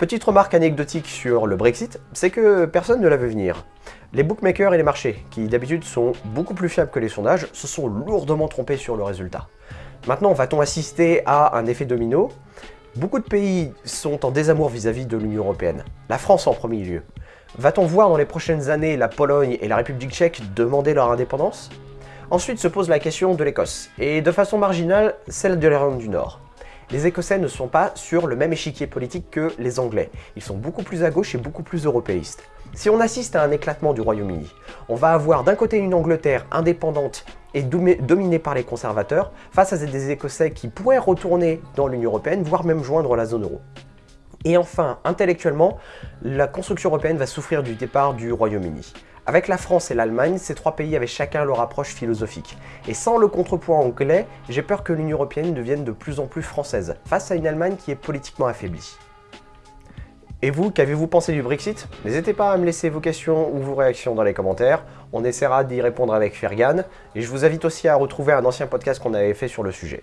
Petite remarque anecdotique sur le Brexit, c'est que personne ne l'a vu venir. Les bookmakers et les marchés, qui d'habitude sont beaucoup plus fiables que les sondages, se sont lourdement trompés sur le résultat. Maintenant, va-t-on assister à un effet domino? Beaucoup de pays sont en désamour vis-à-vis de l'Union Européenne, la France en premier lieu. Va-t-on voir dans les prochaines années la Pologne et la République tchèque demander leur indépendance? Ensuite se pose la question de l'Écosse, et de façon marginale, celle de l'Irlande du Nord les Écossais ne sont pas sur le même échiquier politique que les Anglais. Ils sont beaucoup plus à gauche et beaucoup plus européistes. Si on assiste à un éclatement du Royaume-Uni, on va avoir d'un côté une Angleterre indépendante et dominée par les conservateurs, face à des Écossais qui pourraient retourner dans l'Union Européenne, voire même joindre la zone euro. Et enfin, intellectuellement, la construction européenne va souffrir du départ du Royaume-Uni. Avec la France et l'Allemagne, ces trois pays avaient chacun leur approche philosophique. Et sans le contrepoids anglais, j'ai peur que l'Union Européenne devienne de plus en plus française, face à une Allemagne qui est politiquement affaiblie. Et vous, qu'avez-vous pensé du Brexit? N'hésitez pas à me laisser vos questions ou vos réactions dans les commentaires, on essaiera d'y répondre avec Fergan, et je vous invite aussi à retrouver un ancien podcast qu'on avait fait sur le sujet.